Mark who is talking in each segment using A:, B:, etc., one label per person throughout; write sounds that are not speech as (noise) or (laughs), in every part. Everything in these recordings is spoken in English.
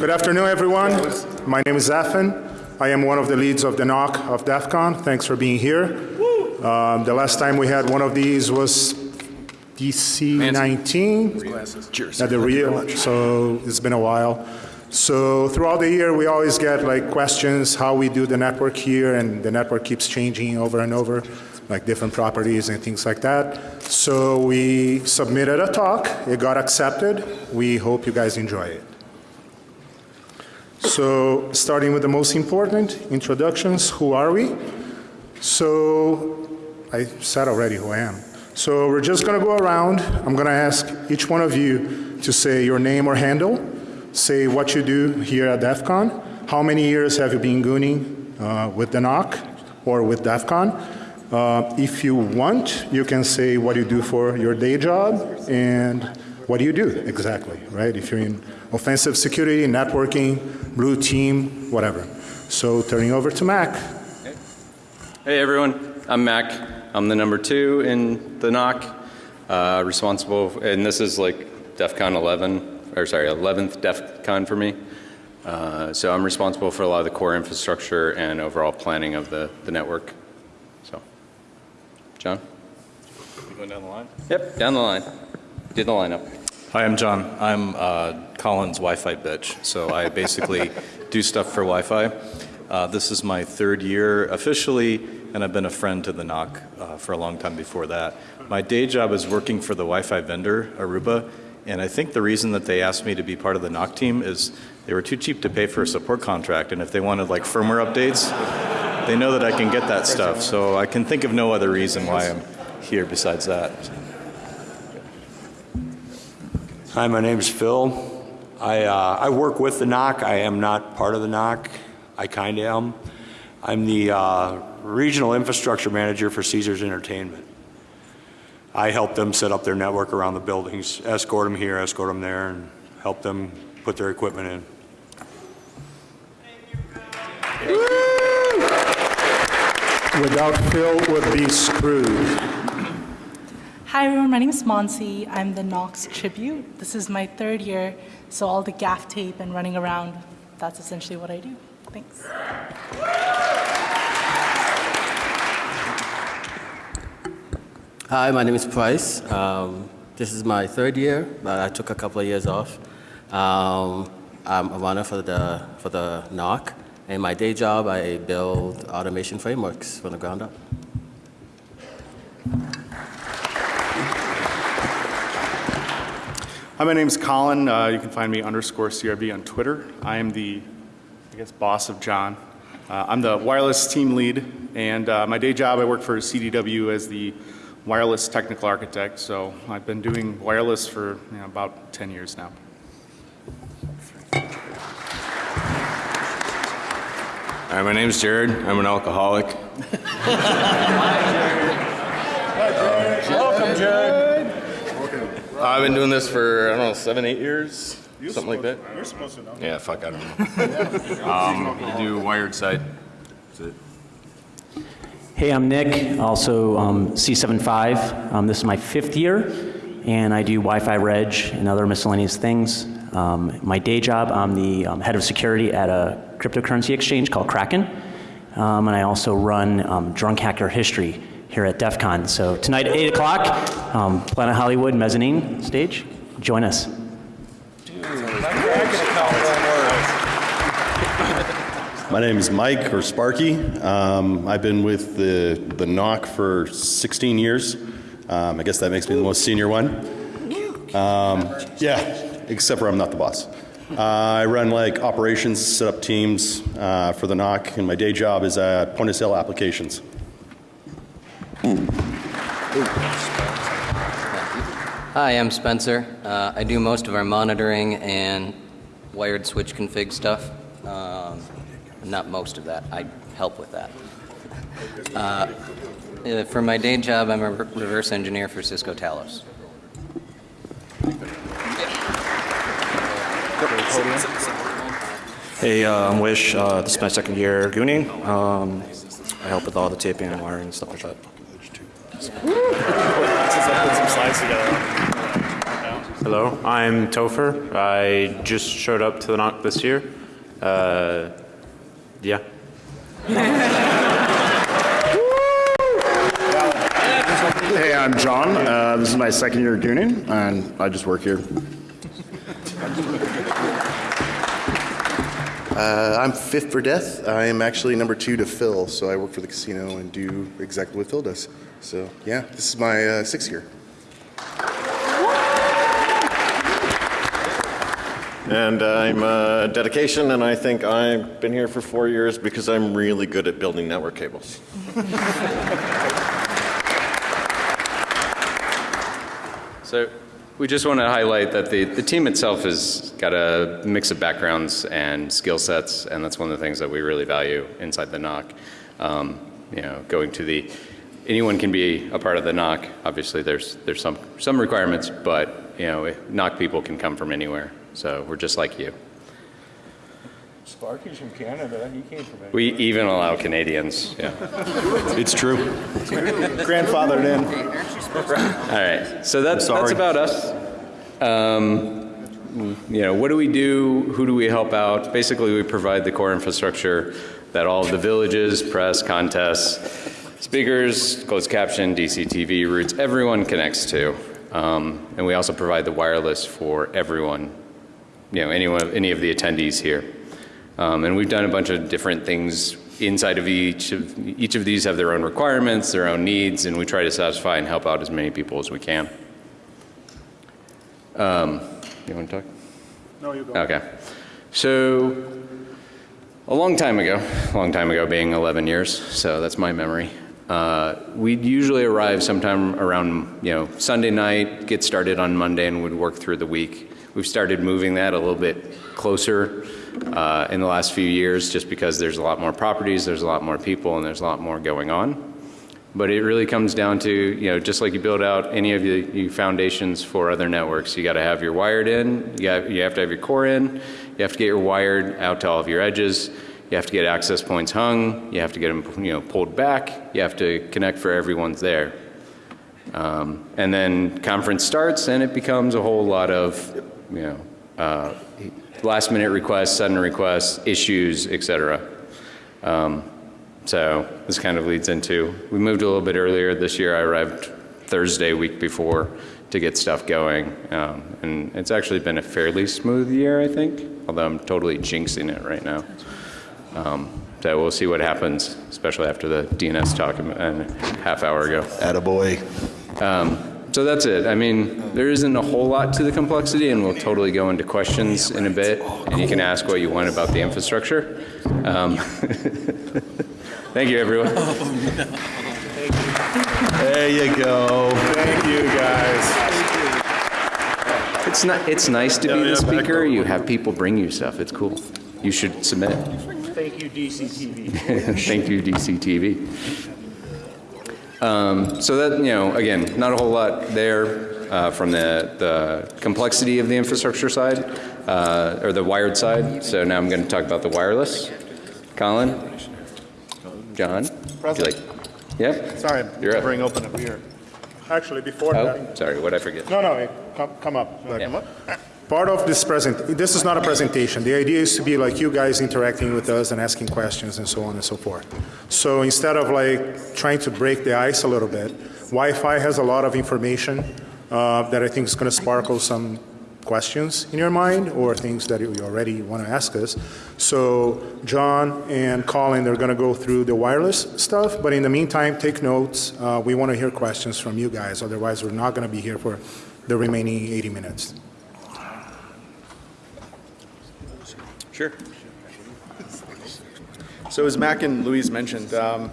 A: Good afternoon, everyone. My name is Zafin. I am one of the leads of the NOC of DEF CON. Thanks for being here. Um, the last time we had one of these was DC 19 at the Rio, so it's been a while. So throughout the year, we always get like questions how we do the network here, and the network keeps changing over and over, like different properties and things like that. So we submitted a talk. It got accepted. We hope you guys enjoy it. So starting with the most important, introductions, who are we? So I said already who I am. So we're just to go around. I'm to ask each one of you to say your name or handle, say what you do here at DEF CON, how many years have you been gooning uh, with the NOC or with DEF CON. Uh, if you want, you can say what you do for your day job and what do you do exactly, right? If you're in offensive security, networking, blue team, whatever. So turning over to Mac.
B: Hey everyone, I'm Mac. I'm the number two in the NOC, uh, responsible, and this is like DEF CON 11, or sorry, 11th DEF CON for me. Uh, so I'm responsible for a lot of the core infrastructure and overall planning of the, the network. So, John?
C: You going down the line?
B: Yep, down the line. Did the lineup.
C: Hi, I'm John. I'm uh, Colin's Wi-Fi bitch. So I basically do stuff for Wi-Fi. Uh, this is my third year officially, and I've been a friend to the NOC uh, for a long time before that. My day job is working for the Wi-Fi vendor, Aruba, and I think the reason that they asked me to be part of the NOC team is they were too cheap to pay for a support contract, and if they wanted like firmware updates, they know that I can get that stuff. So I can think of no other reason why I'm here besides that.
D: Hi, my name is Phil. I, uh, I work with the NOC. I am not part of the NOC. I kind of am. I'm the uh, regional infrastructure manager for Caesars Entertainment. I help them set up their network around the buildings, escort them here, escort them there, and help them put their equipment in.
A: Without Phil, would be screwed.
E: Hi everyone, my name is Monsi. I'm the Knox Tribute. This is my third year, so all the gaff tape and running around, that's essentially what I do. Thanks.
F: Hi, my name is Price. Um, this is my third year, but I took a couple of years off. Um, I'm a runner for the, for the NOC. In my day job, I build automation frameworks from the ground up.
G: Hi, my name is Colin. Uh, you can find me underscore CRB on Twitter. I am the, I guess, boss of John. Uh, I'm the wireless team lead, and uh, my day job I work for CDW as the wireless technical architect. So I've been doing wireless for you know, about 10 years now.
H: Hi, my name is Jared. I'm an alcoholic. (laughs)
G: Welcome, Jared.
H: I've been doing this for, I don't know, seven, eight years, something like that.
G: You're supposed to know.
H: Yeah, fuck, I don't know. (laughs) um, you do wired side. That's it.
I: Hey, I'm Nick, also um, C75. Um, this is my fifth year, and I do Wi-Fi reg and other miscellaneous things. Um, my day job, I'm the um, head of security at a cryptocurrency exchange called Kraken, um, and I also run um, Drunk Hacker History here at DEF CON. So tonight at 8 o'clock, um, Planet Hollywood mezzanine stage. Join us.
J: My name is Mike or Sparky. Um, I've been with the, the NOC for 16 years. Um, I guess that makes me the most senior one. Um, yeah, except for I'm not the boss. Uh, I run like operations, set up teams uh, for the NOC, and my day job is at point of sale applications.
K: Hi, I'm Spencer. Uh, I do most of our monitoring and wired switch config stuff. Um, not most of that. I help with that. Uh, uh, for my day job, I'm a reverse engineer for Cisco Talos.
L: Hey, uh, I'm Wish. Uh, this is my second year gooning. Um, I help with all the taping and wiring and stuff like that. (laughs)
G: Since I put some slides together.
M: Hello, I'm Topher. I just showed up to the knock this year. Uh, yeah.
N: Hey, I'm John. Uh, this is my second year gooning, and I just work here.
O: Uh, I'm fifth for death. I am actually number two to Phil, so I work for the casino and do exactly what Phil does. So yeah, this is my uh, sixth year.
P: And I'm uh, dedication, and I think I've been here for four years because I'm really good at building network cables. (laughs)
B: So we just want to highlight that the, the team itself has got a mix of backgrounds and skill sets, and that's one of the things that we really value inside the NOC. Um, you know, going to the, anyone can be a part of the NOC. Obviously, there's, there's some, some requirements, but, you know, NOC people can come from anywhere. So we're just like you.
A: Sparky's from Canada. He came from
B: We even allow Canadians, yeah. (laughs)
J: It's true.
A: Grandfathered in.
B: All right, so that's, that's about us. Um, you know, what do we do? Who do we help out? Basically, we provide the core infrastructure that all of the villages, press, contests, speakers, closed caption, DCTV routes, everyone connects to. Um, and we also provide the wireless for everyone, you know, anyone, any of the attendees here. Um, and we've done a bunch of different things inside of each of each of these have their own requirements, their own needs, and we try to satisfy and help out as many people as we can. Um, you want to talk?
A: No, you go.
B: Okay. So a long time ago, long time ago being 11 years, so that's my memory. Uh, we'd usually arrive sometime around, you know, Sunday night, get started on Monday, and would work through the week. We've started moving that a little bit closer uh, in the last few years just because there's a lot more properties, there's a lot more people, and there's a lot more going on. But it really comes down to, you know, just like you build out any of the you foundations for other networks, you got to have your wired in, you, got, you have to have your core in, you have to get your wired out to all of your edges, you have to get access points hung, you have to get them, you know, pulled back, you have to connect for everyone's there. Um, and then conference starts and it becomes a whole lot of, you know, uh, last minute requests, sudden requests, issues, et cetera. Um, so this kind of leads into, we moved a little bit earlier this year. I arrived Thursday, week before, to get stuff going. Um, and it's actually been a fairly smooth year, I think, although I'm totally jinxing it right now. Um, so we'll see what happens, especially after the DNS talk a a half hour ago.
O: Attaboy.
B: Um, so that's it. I mean, there isn't a whole lot to the complexity, and we'll totally go into questions in a bit, and you can ask what you want about the infrastructure. Um, (laughs) thank you, everyone.
J: There you go.
A: Thank you, guys.
B: It's not. It's nice to be the speaker. You have people bring you stuff. It's cool. You should submit.
A: Thank you, DCTV. (laughs)
B: Thank you, DCTV. Um, so that, you know, again, not a whole lot there uh, from the, the complexity of the infrastructure side, uh, or the wired side. So now I'm going to talk about the wireless. Colin? John? Would like? Yep.
A: Sorry,
B: You're up.
A: bring open a beer. Actually, before that.
B: Oh, sorry, what'd I forget?
A: No, no, come, come up. Like,
B: Yeah.
A: Part of this present, this is not a presentation. The idea is to be like you guys interacting with us and asking questions and so on and so forth. So instead of like trying to break the ice a little bit, Wi-Fi has a lot of information uh, that I think is going to sparkle some questions in your mind or things that you already want to ask us. So John and Colin, they're going to go through the wireless stuff, but in the meantime, take notes. Uh, we want to hear questions from you guys. Otherwise, we're not going to be here for the remaining 80 minutes.
G: Sure. So as Mac and Luiz mentioned, um,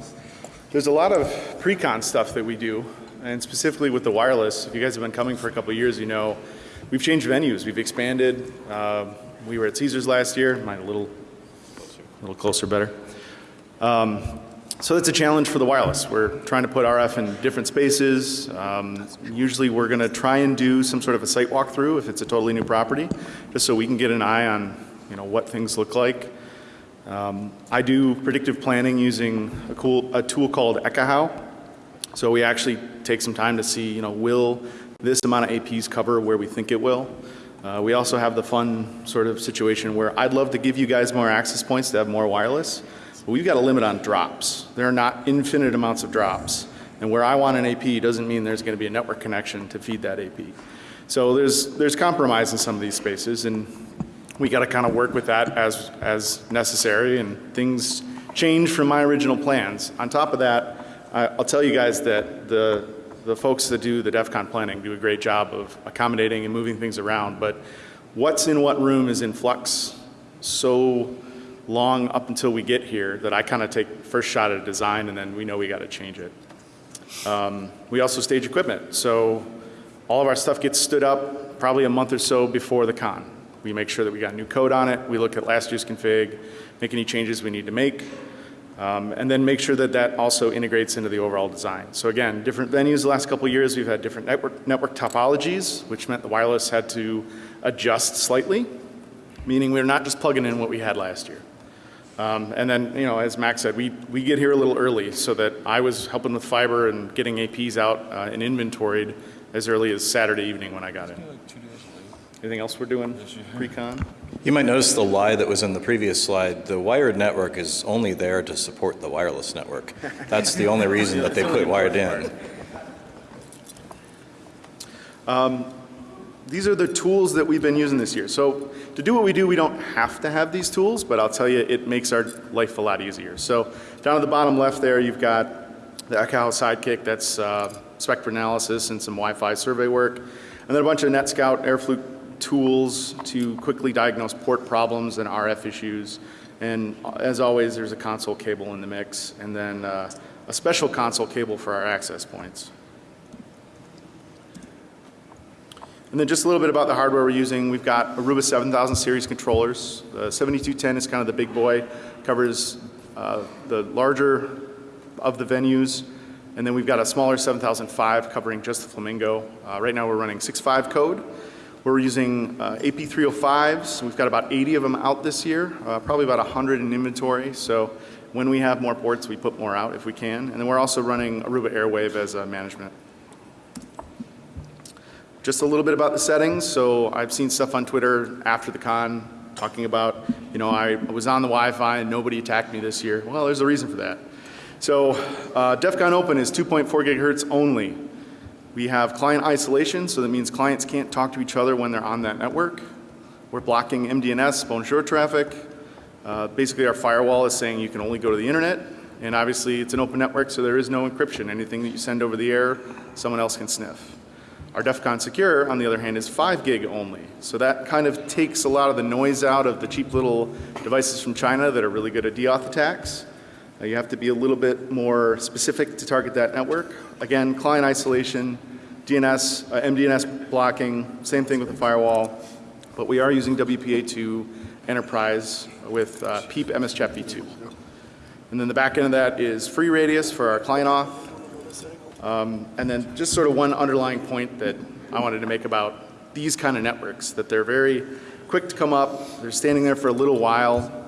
G: there's a lot of pre-con stuff that we do, and specifically with the wireless. If you guys have been coming for a couple of years, you know we've changed venues, we've expanded. Uh, we were at Caesars last year, mine a little, a little closer, better. Um, so that's a challenge for the wireless. We're trying to put RF in different spaces. Um, usually we're going to try and do some sort of a site walkthrough if it's a totally new property, just so we can get an eye on you know what things look like. Um, I do predictive planning using a, cool, a tool called Ekahau. So we actually take some time to see, you know, will this amount of APs cover where we think it will. Uh, we also have the fun sort of situation where I'd love to give you guys more access points to have more wireless, but we've got a limit on drops. There are not infinite amounts of drops. And where I want an AP doesn't mean there's going to be a network connection to feed that AP. So there's, there's compromise in some of these spaces, and we got to kind of work with that as, as necessary, and things change from my original plans. On top of that, I, I'll tell you guys that the, the folks that do the DEF CON planning do a great job of accommodating and moving things around, but what's in what room is in flux so long up until we get here that I kind of take first shot at a design and then we know we got to change it. Um, we also stage equipment. So all of our stuff gets stood up probably a month or so before the con. We make sure that we got new code on it. We look at last year's config, make any changes we need to make, um, and then make sure that that also integrates into the overall design. So again, different venues the last couple of years, we've had different network, network topologies, which meant the wireless had to adjust slightly, meaning we're not just plugging in what we had last year. Um, and then, you know, as Max said, we, we get here a little early so that I was helping with fiber and getting APs out uh, and inventoried as early as Saturday evening when I got in. Anything else we're doing pre-con?
C: You might notice the lie that was in the previous slide. The wired network is only there to support the wireless network. That's the only reason that they put wired in.
G: Um, these are the tools that we've been using this year. So to do what we do, we don't have to have these tools, but I'll tell you, it makes our life a lot easier. So down at the bottom left there, you've got the Ekahau Sidekick, that's uh, spectrum analysis and some Wi-Fi survey work, and then a bunch of NetScout AirFluke tools to quickly diagnose port problems and RF issues. And as always, there's a console cable in the mix, and then uh, a special console cable for our access points. And then just a little bit about the hardware we're using. We've got Aruba 7000 series controllers. The 7210 is kind of the big boy, covers uh, the larger of the venues. And then we've got a smaller 7005 covering just the Flamingo. Uh, right now we're running 6.5 code. We're using uh, AP305s. We've got about 80 of them out this year, uh, probably about 100 in inventory. So when we have more ports, we put more out if we can. And then we're also running Aruba Airwave as a management. Just a little bit about the settings. So I've seen stuff on Twitter after the con talking about, you know, I was on the Wi-Fi and nobody attacked me this year. Well, there's a reason for that. So uh, DEF CON Open is 2.4 gigahertz only. We have client isolation, so that means clients can't talk to each other when they're on that network. We're blocking MDNS, bonjour traffic. Uh, basically our firewall is saying you can only go to the internet. And obviously it's an open network, so there is no encryption. Anything that you send over the air, someone else can sniff. Our DEF CON Secure, on the other hand, is 5 gig only. So that kind of takes a lot of the noise out of the cheap little devices from China that are really good at deauth attacks. Uh, you have to be a little bit more specific to target that network. Again, client isolation, DNS, uh, MDNS blocking, same thing with the firewall. But we are using WPA2 Enterprise with uh, PEAP MSCHAP v2. And then the back end of that is FreeRADIUS for our client auth. Um, and then just sort of one underlying point that I wanted to make about these kind of networks, that they're very quick to come up, they're standing there for a little while.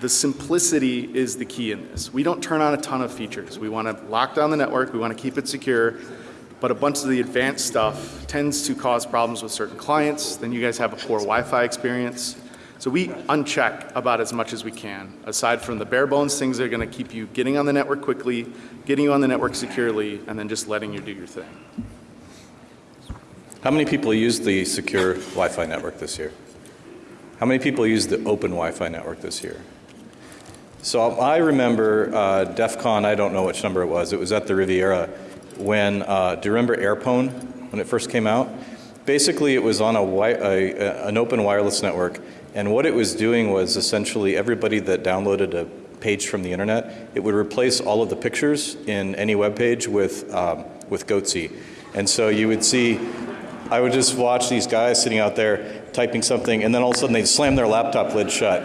G: The simplicity is the key in this. We don't turn on a ton of features. We want to lock down the network, we want to keep it secure, but a bunch of the advanced stuff tends to cause problems with certain clients. Then you guys have a poor Wi-Fi experience. So we uncheck about as much as we can, aside from the bare bones things that are going to keep you getting on the network quickly, getting you on the network securely, and then just letting you do your thing.
C: How many people used the secure Wi-Fi network this year? How many people used the open Wi-Fi network this year? So I remember uh, DEF CON, I don't know which number it was, it was at the Riviera, when, uh, do you remember Airpwn, when it first came out? Basically it was on a, a, an open wireless network and what it was doing was essentially everybody that downloaded a page from the internet, it would replace all of the pictures in any web page with, um, with Goatse. And so you would see, I would just watch these guys sitting out there typing something and then all of a sudden they'd slam their laptop lid shut.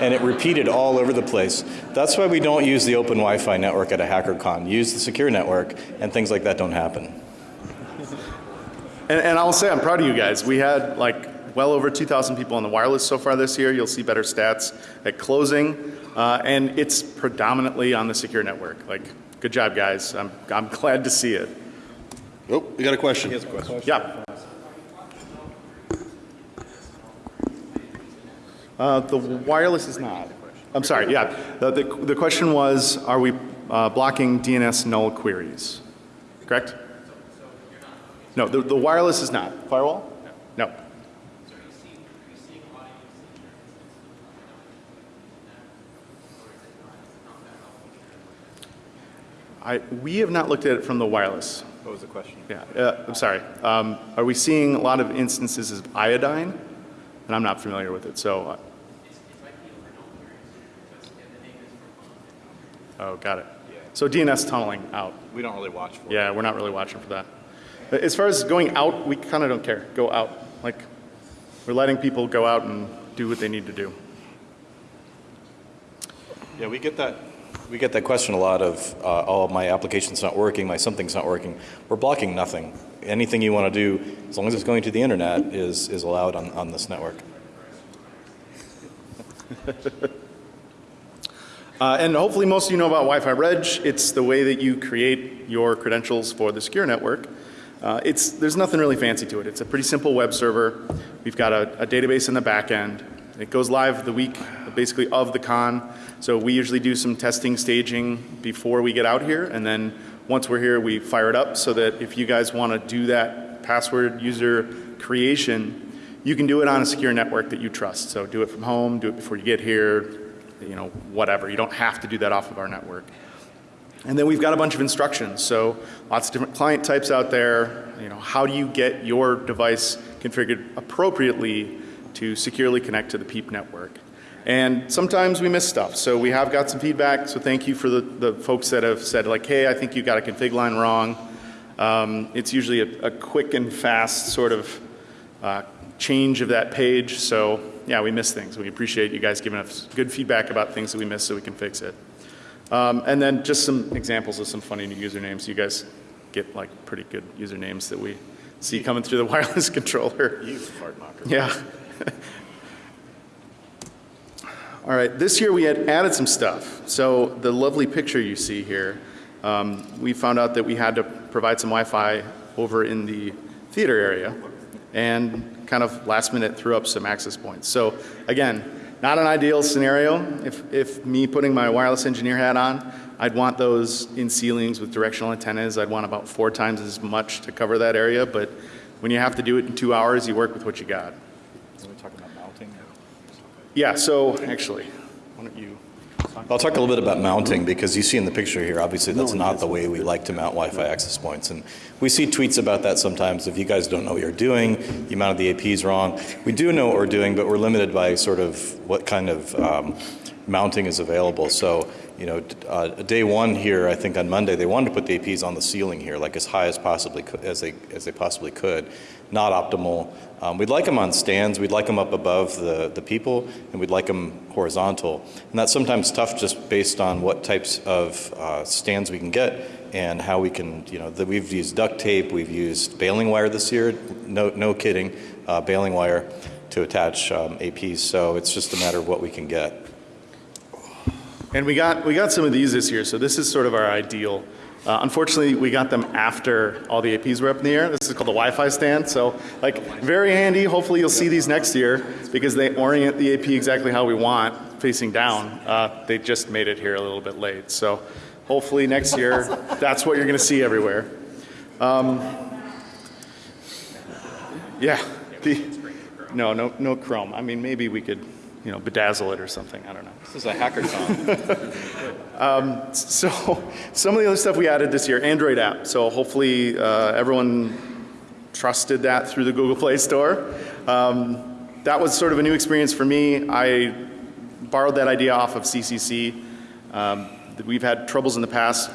C: And it repeated all over the place. That's why we don't use the open Wi-Fi network at a HackerCon. Use the secure network and things like that don't happen.
G: And, and I'll say I'm proud of you guys. We had like well over 2,000 people on the wireless so far this year. You'll see better stats at closing. Uh, and it's predominantly on the secure network. Like, good job guys. I'm, I'm glad to see it.
J: Oh, we got a question.
G: He has a question. Yeah. Uh, The wireless is not. I'm sorry, yeah. The, the the question was, are we uh, blocking DNS null queries? Correct? No, the, the wireless is not. Firewall? No. I, we have not looked at it from the wireless.
C: What was the question?
G: Yeah, uh, I'm sorry. Um, are we seeing a lot of instances of iodine? And I'm not familiar with it, so. Oh, got it. So DNS tunneling out.
C: We don't really watch for it.
G: Yeah, we're not really watching for that. As far as going out, we kind of don't care. Go out. Like, we're letting people go out and do what they need to do.
C: Yeah, we get that. We get that question a lot of, uh, oh, my application's not working, my something's not working. We're blocking nothing. Anything you want to do, as long as it's going to the internet, is, is allowed on, on this network. (laughs)
G: Uh, and hopefully most of you know about Wi-Fi Reg. It's the way that you create your credentials for the secure network. Uh, it's, there's nothing really fancy to it. It's a pretty simple web server. We've got a, a database in the back end. It goes live the week basically of the con. So we usually do some testing staging before we get out here and then once we're here we fire it up so that if you guys want to do that password user creation you can do it on a secure network that you trust. So do it from home, do it before you get here, you know, whatever. You don't have to do that off of our network. And then we've got a bunch of instructions. So lots of different client types out there. You know, how do you get your device configured appropriately to securely connect to the PEAP network? And sometimes we miss stuff. So we have got some feedback. So thank you for the, the folks that have said like, hey, I think you got a config line wrong. Um, it's usually a, a, quick and fast sort of uh, change of that page. So yeah, we miss things. We appreciate you guys giving us good feedback about things that we missed so we can fix it. Um, and then just some examples of some funny new usernames. You guys get like pretty good usernames that we see coming through the (laughs) wireless controller.
C: You fart knocker.
G: Yeah. (laughs) All right, this year we had added some stuff. So the lovely picture you see here, um, we found out that we had to provide some Wi-Fi over in the theater area and kind of last minute threw up some access points. So again, not an ideal scenario. If, if me putting my wireless engineer hat on, I'd want those in ceilings with directional antennas. I'd want about four times as much to cover that area. But when you have to do it in two hours, you work with what you got.
C: Are we talking about mounting?
G: Yeah, so actually, why don't you?
C: I'll talk a little bit about mounting because you see in the picture here, obviously that's not the way we like to mount Wi-Fi access points. And we see tweets about that sometimes. If you guys don't know what you're doing, you mounted the APs wrong. We do know what we're doing, but we're limited by sort of what kind of um, mounting is available. So, you know, uh, day one here, I think on Monday, they wanted to put the APs on the ceiling here, like as high as possibly as they as they possibly could. Not optimal. Um, we'd like them on stands. We'd like them up above the the people, and we'd like them horizontal. And that's sometimes tough, just based on what types of uh, stands we can get and how we can, you know, the, we've used duct tape. We've used baling wire this year. No, no kidding, uh, baling wire to attach um, APs. So it's just a matter of what we can get.
G: And we got, we got some of these this year, so this is sort of our ideal. Uh, unfortunately, we got them after all the APs were up in the air. This is called the Wi-Fi stand. So like very handy. Hopefully you'll see these next year because they orient the AP exactly how we want facing down. Uh, they just made it here a little bit late. So hopefully next year that's what you're going to see everywhere. Um, yeah. The, no, no, no Chrome. I mean, maybe we could you know, bedazzle it or something. I don't know.
C: This is a hackathon. (laughs)
G: um, so (laughs) some of the other stuff we added this year, Android app. So hopefully uh, everyone trusted that through the Google Play Store. Um, that was sort of a new experience for me. I borrowed that idea off of CCC. Um, we've had troubles in the past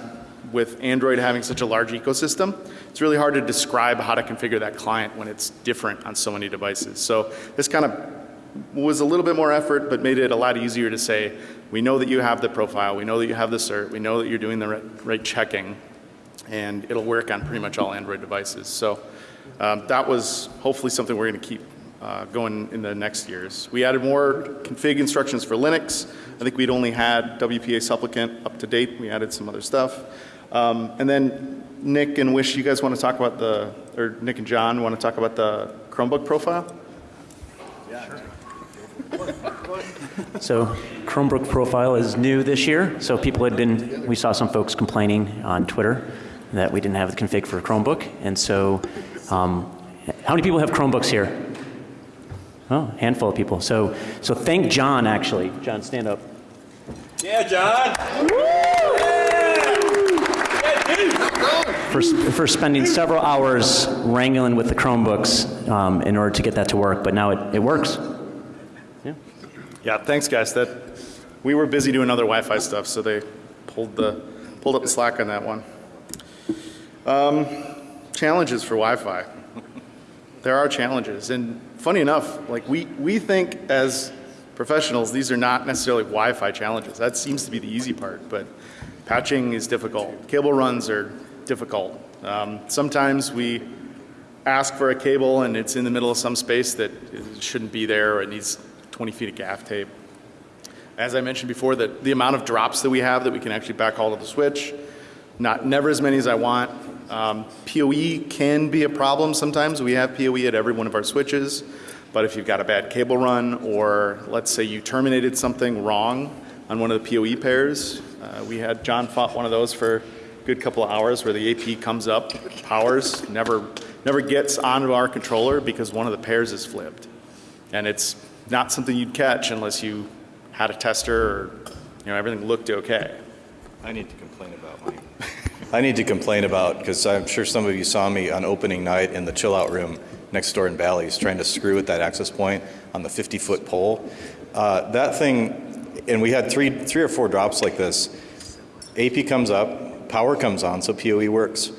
G: with Android having such a large ecosystem. It's really hard to describe how to configure that client when it's different on so many devices. So this kind of was a little bit more effort, but made it a lot easier to say, we know that you have the profile, we know that you have the cert, we know that you're doing the right, right checking, and it'll work on pretty much all Android devices. So um, that was hopefully something we're going to keep uh, going in the next years. We added more config instructions for Linux. I think we'd only had WPA supplicant up to date. We added some other stuff. Um, and then Nick and Wish, you guys want to talk about the, or Nick and John want to talk about the Chromebook profile?
I: So Chromebook profile is new this year. So people had been, we saw some folks complaining on Twitter that we didn't have the config for Chromebook. And so um, how many people have Chromebooks here? Oh, handful of people. So, so thank John actually. John, stand up.
D: Yeah, John.
I: For, for spending several hours wrangling with the Chromebooks um, in order to get that to work, but now it, it works.
G: Yeah, thanks guys. That, we were busy doing other Wi-Fi stuff, so they pulled the, pulled up the slack on that one. Um, challenges for Wi-Fi. There are challenges, and funny enough, like we, we think as professionals, these are not necessarily Wi-Fi challenges. That seems to be the easy part, but patching is difficult. Cable runs are difficult. Um, sometimes we ask for a cable and it's in the middle of some space that shouldn't be there or it needs 20 feet of gaff tape. As I mentioned before, that the amount of drops that we have that we can actually backhaul to the switch, not never as many as I want. Um, PoE can be a problem sometimes. We have PoE at every one of our switches, but if you've got a bad cable run or let's say you terminated something wrong on one of the PoE pairs, uh, we had John fought one of those for a good couple of hours where the AP comes up, powers, never, never gets onto our controller because one of the pairs is flipped. And it's not something you'd catch unless you had a tester or you know everything looked okay.
C: I need to complain about my. I need to complain about because I'm sure some of you saw me on opening night in the chill out room next door in Bally's trying to screw with that access point on the 50 foot pole. Uh, that thing, and we had three, three or four drops like this. AP comes up, power comes on, so PoE works.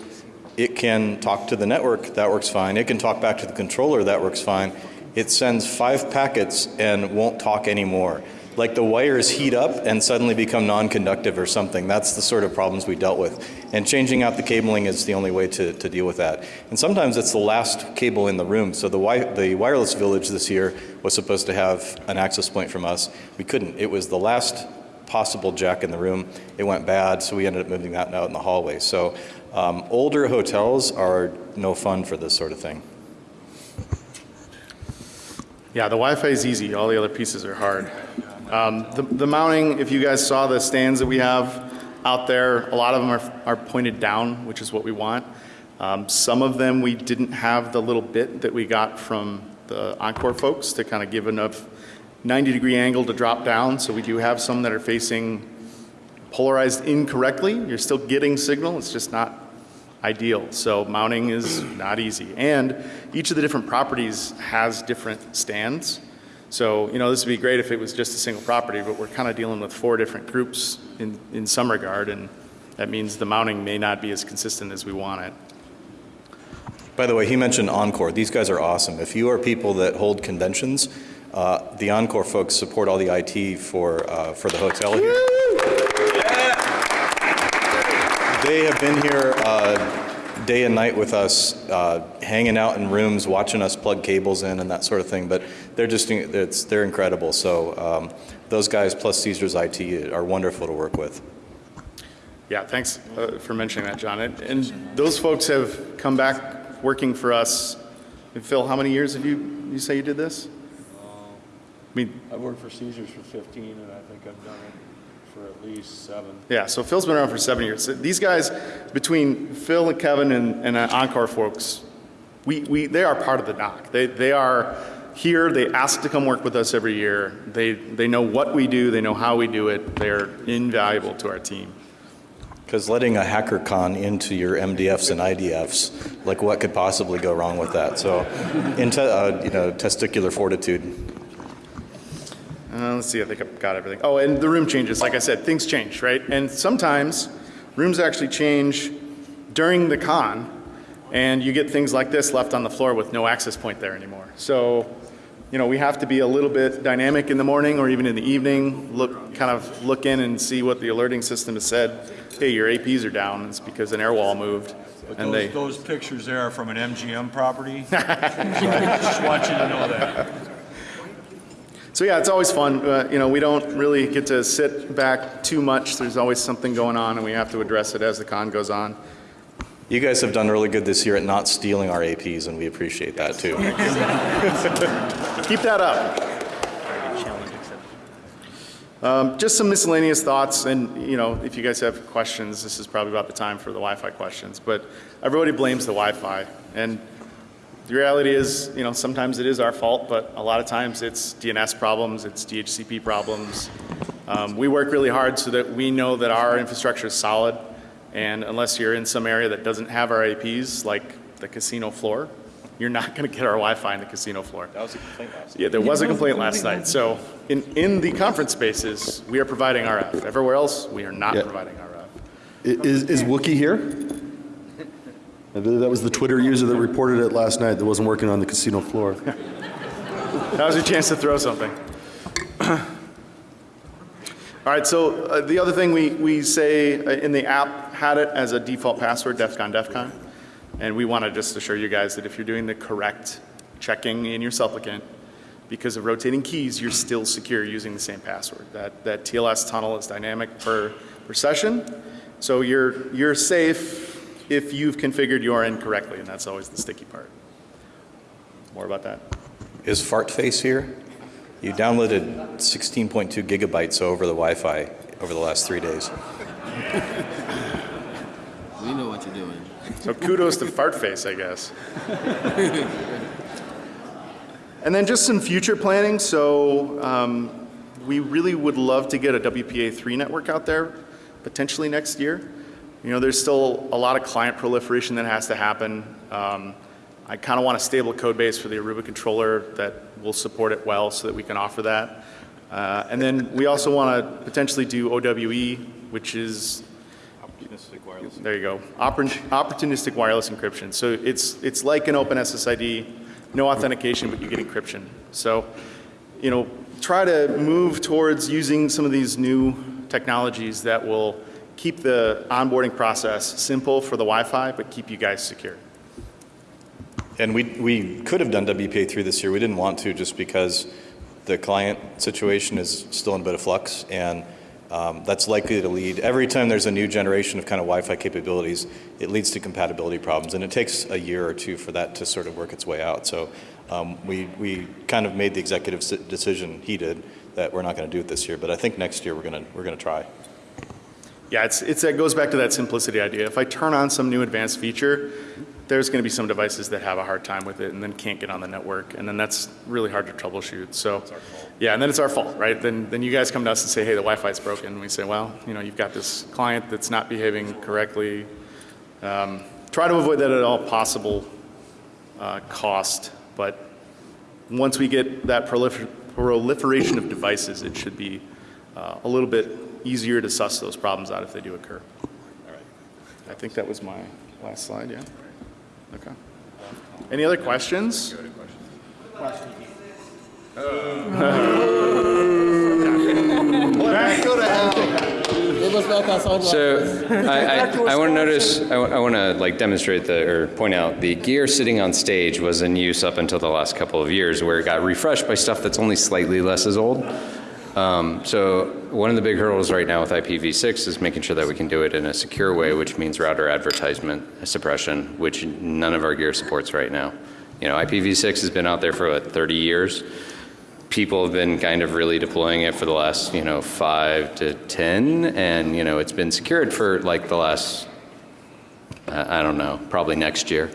C: It can talk to the network, that works fine. It can talk back to the controller, that works fine. It sends five packets and won't talk anymore. Like the wires heat up and suddenly become non-conductive or something. That's the sort of problems we dealt with. And changing out the cabling is the only way to, to deal with that. And sometimes it's the last cable in the room. So the, wi the wireless village this year was supposed to have an access point from us. We couldn't. It was the last possible jack in the room. It went bad, so we ended up moving that out in the hallway. So um, older hotels are no fun for this sort of thing.
G: Yeah, the Wi-Fi is easy. All the other pieces are hard. Um, the, the mounting, if you guys saw the stands that we have out there, a lot of them are, are pointed down, which is what we want. Um, some of them we didn't have the little bit that we got from the Encore folks to kind of give enough 90 degree angle to drop down. So we do have some that are facing polarized incorrectly. You're still getting signal, it's just not ideal. So mounting is not easy. And each of the different properties has different stands. So, you know, this would be great if it was just a single property, but we're kind of dealing with four different groups in, in some regard, and that means the mounting may not be as consistent as we want it.
C: By the way, he mentioned Encore. These guys are awesome. If you are people that hold conventions, uh, the Encore folks support all the IT for, uh, for the hotel here. They have been here uh, day and night with us, uh, hanging out in rooms, watching us plug cables in and that sort of thing. But they're just it's, they're incredible. So um, those guys plus Caesars IT are wonderful to work with.
G: Yeah, thanks uh, for mentioning that, John. And, and those folks have come back working for us. And Phil, how many years have you you say you did this? I mean,
Q: I've worked for Caesars for 15, and I think I've done it for at least seven.
G: Yeah, so Phil's been around for seven years. So These guys, between Phil and Kevin and, and uh, Encore folks, we, we, they are part of the NOC. They, they are here, they ask to come work with us every year. They, they know what we do, they know how we do it. They're invaluable to our team.
C: Because letting a hacker con into your MDFs and IDFs, like what could possibly go wrong with that? So, into, uh, you know, testicular fortitude.
G: Uh, let's see, I think I've got everything. Oh, and the room changes. Like I said, things change, right? And sometimes rooms actually change during the con, and you get things like this left on the floor with no access point there anymore. So, you know, we have to be a little bit dynamic in the morning or even in the evening, look, kind of look in and see what the alerting system has said. Hey, your APs are down. It's because an air wall moved.
D: But
G: and
D: those,
G: they,
D: those pictures there are from an MGM property. (laughs) so I just want you to know that.
G: So yeah, it's always fun. Uh, you know, we don't really get to sit back too much. There's always something going on, and we have to address it as the con goes on.
C: You guys have done really good this year at not stealing our APs, and we appreciate that too.
G: Keep that up. Um, just some miscellaneous thoughts, and you know, if you guys have questions, this is probably about the time for the Wi-Fi questions. But everybody blames the Wi-Fi, and the reality is, you know, sometimes it is our fault, but a lot of times it's DNS problems, it's DHCP problems. Um, we work really hard so that we know that our infrastructure is solid, and unless you're in some area that doesn't have our APs, like the casino floor, you're not going to get our Wi-Fi in the casino floor.
C: That was a complaint last night.
G: Yeah, there was a complaint last night. So in, in the conference spaces, we are providing RF. Everywhere else, we are not
J: Yeah.
G: providing RF.
J: Is, is Wookie here? That was the Twitter user that reported it last night that wasn't working on the casino floor. (laughs)
G: That was your chance to throw something. (clears throat) All right, so uh, the other thing we, we say uh, in the app had it as a default password, DEFCON, DEFCON. And we want to just assure you guys that if you're doing the correct checking in your supplicant, because of rotating keys, you're still secure using the same password. That, that TLS tunnel is dynamic per, per session. So you're, you're safe if you've configured your end correctly, and that's always the sticky part. More about that.
C: Is Fartface here? You downloaded 16.2 gigabytes over the Wi-Fi over the last three days. (laughs)
F: We know what you're doing.
G: So kudos to Fartface, I guess. (laughs) And then just some future planning. So um, we really would love to get a WPA3 network out there potentially next year. You know, there's still a lot of client proliferation that has to happen. Um, I kind of want a stable code base for the Aruba controller that will support it well so that we can offer that. Uh, and then we also want to potentially do OWE, which is
C: Opportunistic wireless.
G: there you go. Oppor- Opportunistic wireless encryption. So it's, it's like an open SSID, no authentication, but you get encryption. So, you know, try to move towards using some of these new technologies that will keep the onboarding process simple for the Wi-Fi, but keep you guys secure.
C: And we, we could have done WPA3 this year. We didn't want to just because the client situation is still in a bit of flux and um, that's likely to lead, every time there's a new generation of kind of Wi-Fi capabilities, it leads to compatibility problems and it takes a year or two for that to sort of work its way out. So um, we, we kind of made the executive decision, he did, that we're not going to do it this year. But I think next year we're going to, we're going to try.
G: Yeah, it's, it's, it goes back to that simplicity idea. If I turn on some new advanced feature, there's going to be some devices that have a hard time with it and then can't get on the network, and then that's really hard to troubleshoot. So, yeah, and then it's our fault, right? Then, then you guys come to us and say, hey, the Wi-Fi's broken. And we say, well, you know, you've got this client that's not behaving correctly. Um, try to avoid that at all possible uh, cost, but once we get that prolifer proliferation of devices, it should be uh, a little bit easier to suss those problems out if they do occur. All right. I think that was my last slide, yeah? Okay. Any other questions? Questions.
B: So I, I, I want to notice, I, want to like demonstrate the, or point out, the gear sitting on stage was in use up until the last couple of years where it got refreshed by stuff that's only slightly less as old. Um, so one of the big hurdles right now with IPv6 is making sure that we can do it in a secure way, which means router advertisement suppression, which none of our gear supports right now. You know, IPv6 has been out there for what, 30 years. People have been kind of really deploying it for the last, you know, five to 10, and, you know, it's been secured for like the last, I I don't know, probably next year.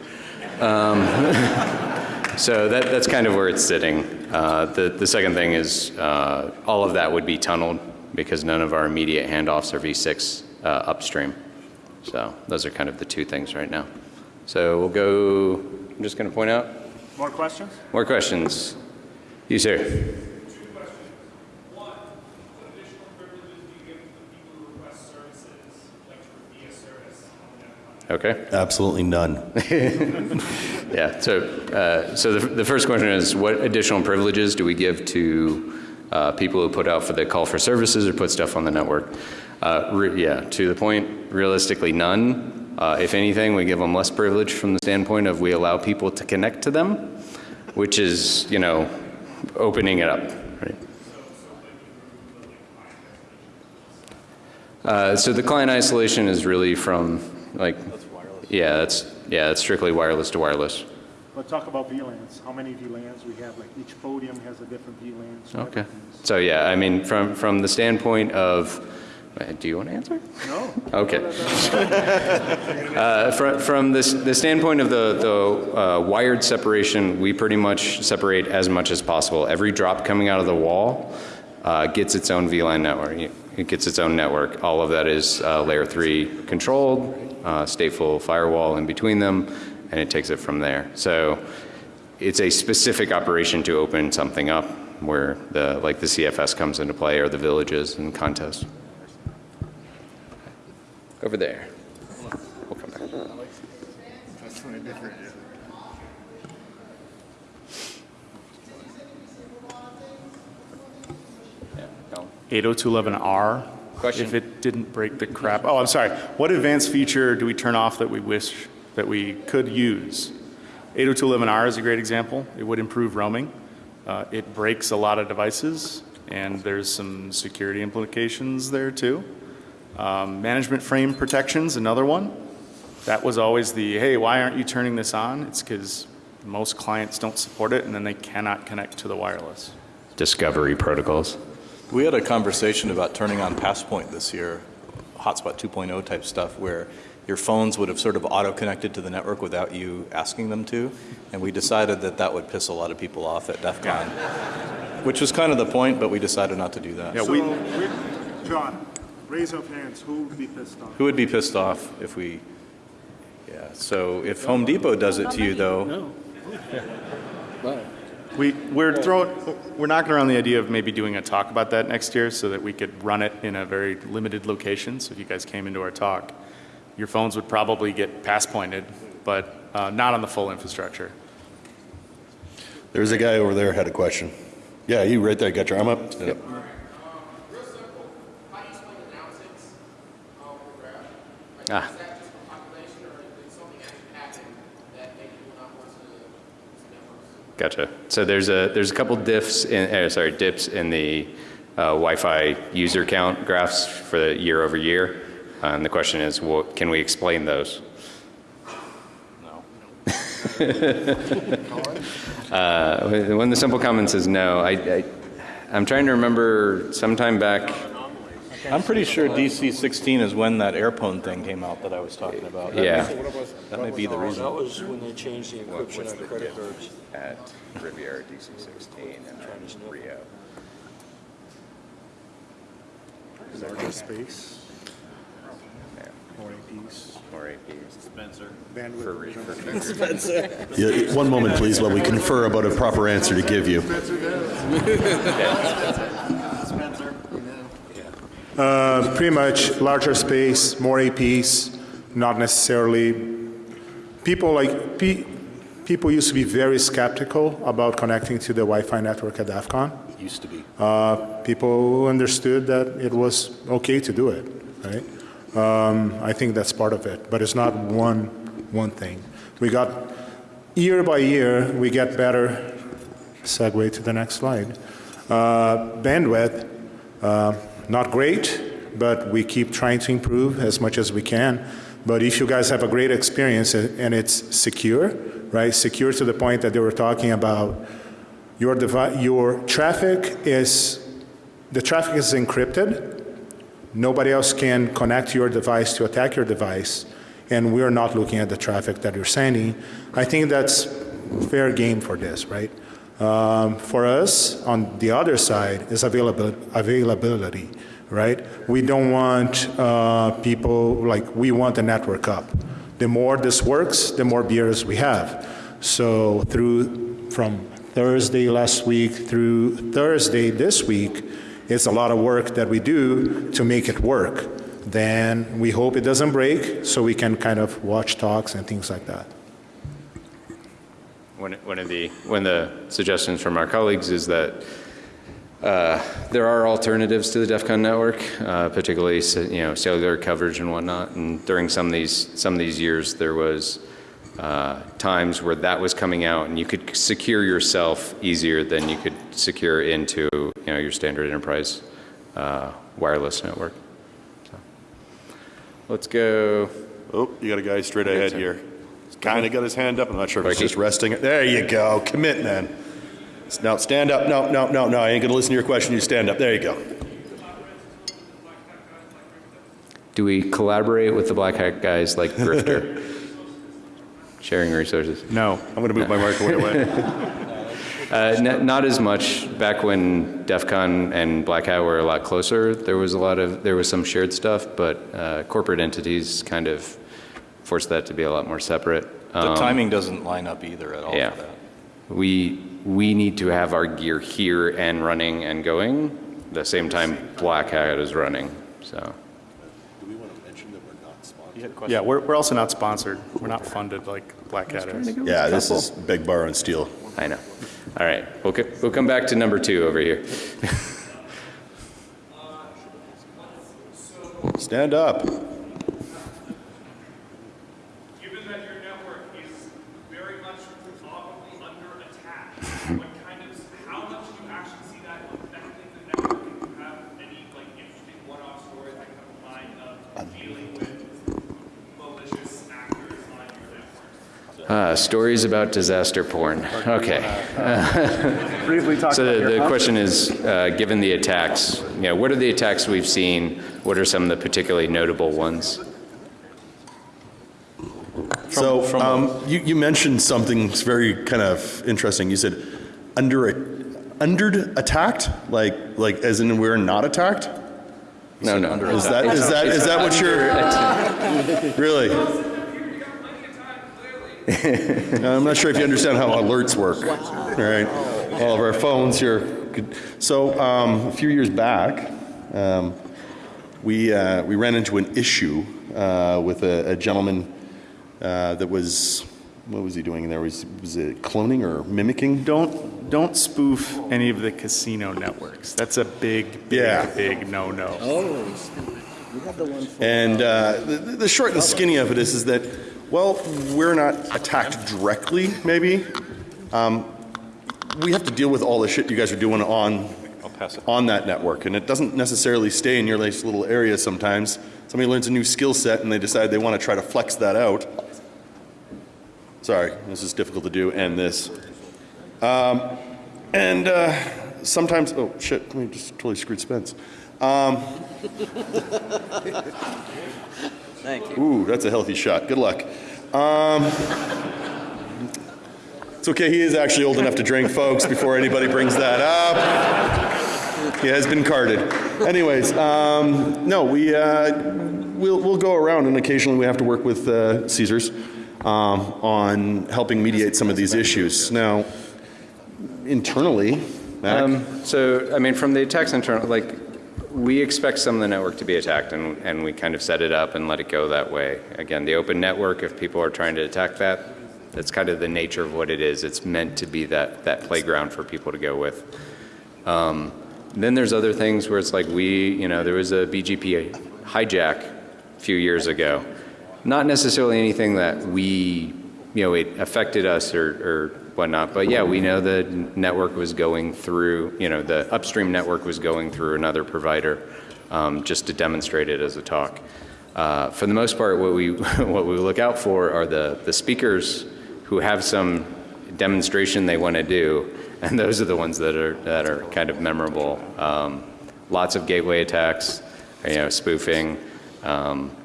B: Um, (laughs) so that, that's kind of where it's sitting. Uh, the, the second thing is uh, all of that would be tunneled because none of our immediate handoffs are V6 uh, upstream. So those are kind of the two things right now. So we'll go, I'm just going to point out
Q: More questions?
B: more questions. You, sir. Okay.
J: Absolutely none. (laughs)
B: yeah. So, uh, so the, the first question is, what additional privileges do we give to uh, people who put out for the call for services or put stuff on the network? Uh, yeah. To the point, realistically, none. Uh, if anything, we give them less privilege from the standpoint of we allow people to connect to them, which is, you know, opening it up. Right. Uh, so the client isolation is really from like, yeah, that's yeah, it's strictly wireless to wireless.
A: But talk about VLANs. How many VLANs we have? Like each podium has a different VLAN. so
B: Okay. So yeah, I mean, from from the standpoint of, uh, do you want to answer?
A: No.
B: Okay. (laughs) Uh, from, from this, the standpoint of the, the uh, wired separation, we pretty much separate as much as possible. Every drop coming out of the wall uh, gets its own VLAN network. It gets its own network. All of that is uh, layer three controlled, uh, stateful firewall in between them, and it takes it from there. So it's a specific operation to open something up where the, like the CTFs comes into play or the villages and contests. Over there. We'll come back.
A: That's really different.
G: 802.11r.
B: Question.
G: If it didn't break the crap. Oh, I'm sorry. What advanced feature do we turn off that we wish that we could use? 802.11r is a great example. It would improve roaming. Uh, it breaks a lot of devices, and there's some security implications there too. Um, management frame protections, another one. That was always the, hey, why aren't you turning this on? It's because most clients don't support it, and then they cannot connect to the wireless.
B: Discovery protocols.
C: We had a conversation about turning on Passpoint this year, Hotspot 2.0 type stuff, where your phones would have sort of auto-connected to the network without you asking them to, and we decided that that would piss a lot of people off at DEF CON, which was kind of the point, but we decided not to do that.
A: So, we, John, raise of hands. Who would be pissed off?
C: Who would be pissed off if we, yeah, so if Home Depot does it to you, though, (laughs)
G: We, we're throwing, we're knocking around the idea of maybe doing a talk about that next year so that we could run it in a very limited location. So if you guys came into our talk, your phones would probably get pass pointed, but uh, not on the full infrastructure.
J: There's a guy over there had a question. Yeah, you right there, got your arm up? Yep.
B: Ah. Gotcha. So there's a there's a couple diffs in uh, sorry dips in the uh, Wi-Fi user count graphs for the year over year, uh, and the question is, what can we explain those?
C: No. (laughs)
B: uh, when the simple comment says no, I, I I'm trying to remember sometime back.
C: I'm pretty sure DC 16 is when that Airpwn thing came out that I was talking about. That
B: Yeah.
C: may- That may be the reason.
Q: That was when they changed the encryption on credit cards.
B: At Riviera DC16 and Rio.
A: Larger space. More APs.
B: More APs.
H: Spencer.
A: Bandwidth.
B: For, re- for future.
Q: Spencer.
J: Yeah, one moment, please, while we confer about a proper answer to give you. (laughs)
A: Uh, pretty much larger space, more APs, not necessarily. People like pe- people used to be very skeptical about connecting to the Wi-Fi network at DEF CON.
C: Used to be.
A: Uh, people understood that it was okay to do it, right? Um, I think that's part of it, but it's not one one thing. We got year by year we get better. Segue to the next slide. Uh, bandwidth, uh, not great, but we keep trying to improve as much as we can. But if you guys have a great experience and it's secure, right? Secure to the point that they were talking about your your traffic is the traffic is encrypted. Nobody else can connect your device to attack your device, and we're not looking at the traffic that you're sending. I think that's fair game for this, right? Um, for us, on the other side, is availability, availability right? We don't want uh, people like we want the network up. The more this works, the more beers we have. So through from Thursday last week through Thursday this week, it's a lot of work that we do to make it work. Then we hope it doesn't break so we can kind of watch talks and things like that.
B: One, one of the one of the suggestions from our colleagues is that uh, there are alternatives to the DEF CON network, uh, particularly you know cellular coverage and whatnot. And during some of these some of these years, there was uh, times where that was coming out, and you could secure yourself easier than you could secure into you know your standard enterprise uh, wireless network. So. let's go.
J: Oh, you got a guy straight ahead here. He's kind of got his hand up. I'm not sure if he's just resting. There you go. Commit, man. Now stand up. No, no, no, no. I ain't going to listen to your question. You stand up. There you go.
B: Do we collaborate with the Black Hat guys like Grifter? (laughs) Sharing resources.
G: No.
J: I'm going to move my microphone away. (laughs)
B: Uh, n- not as much. Back when DEF CON and Black Hat were a lot closer, there was a lot of there was some shared stuff, but uh, corporate entities kind of forced that to be a lot more separate.
C: The
B: Um,
C: timing doesn't line up either at all
B: Yeah.
C: for that.
B: We we need to have our gear here and running and going the same time Black Hat is running. So do we want to mention that we're not sponsored?
G: Yeah, we're, we're also not sponsored. We're not funded like Black Hat is.
J: Yeah, this is big bar and steel.
B: I know. All right, we'll co- we'll come back to number two over here.
J: Stand up.
R: Given that your network is very much probably under attack, what kind of, how much do you actually see that affecting the network? Do you have any like interesting one-off stories that come to mind of dealing with malicious actors on your network?
B: Uh, stories about disaster porn. Okay. (laughs)
G: Briefly talk
B: so the, the question is, uh, given the attacks, you know, what are the attacks we've seen? What are some of the particularly notable ones?
J: so um, you, you mentioned something that's very kind of interesting. You said under a under attacked, like like as in we're not attacked.
B: No, no.
J: Is that is that is that what you're really? (laughs) (laughs) I'm not sure if you understand how alerts work. All right, all of our phones here. So um, a few years back, um, we uh, we ran into an issue uh, with a, a gentleman uh, that was what was he doing there? Was was it cloning or mimicking?
G: Don't don't spoof any of the casino networks. That's a big, big,
J: Yeah.
G: big no-no.
S: Oh, we have the one.
J: And uh, the, the short and skinny of it is, is that, well, we're not attacked directly, maybe. Um, we have to deal with all the shit you guys are doing on, on that network. And it doesn't necessarily stay in your nice little area sometimes. Somebody learns a new skill set and they decide they want to try to flex that out. Sorry, this is difficult to do, and this. Um, and uh, sometimes, oh shit, we just totally screwed Spence. Um,
S: Thank you.
J: Ooh, that's a healthy shot. Good luck. Um, it's okay. He is actually old enough to drink, folks. Before anybody brings that up, he has been carded. Anyways, um, no, we uh, we'll we'll go around, and occasionally we have to work with uh, Caesars um, on helping mediate some of these issues. Now, internally, Mac,
B: Um, so, I mean, from the attacks internal, like, we expect some of the network to be attacked, and, and we kind of set it up and let it go that way. Again, the open network, if people are trying to attack that, that's kind of the nature of what it is. It's meant to be that, that playground for people to go with. Um, then there's other things where it's like we, you know, there was a BGP hijack a few years ago. Not necessarily anything that we, you know, it affected us or, or whatnot, but yeah, we know the network was going through, you know, the upstream network was going through another provider um, just to demonstrate it as a talk. Uh, for the most part, what we, (laughs) what we look out for are the, the speakers who have some demonstration they want to do, and those are the ones that are, that are kind of memorable. Um, lots of gateway attacks, you know, spoofing, um,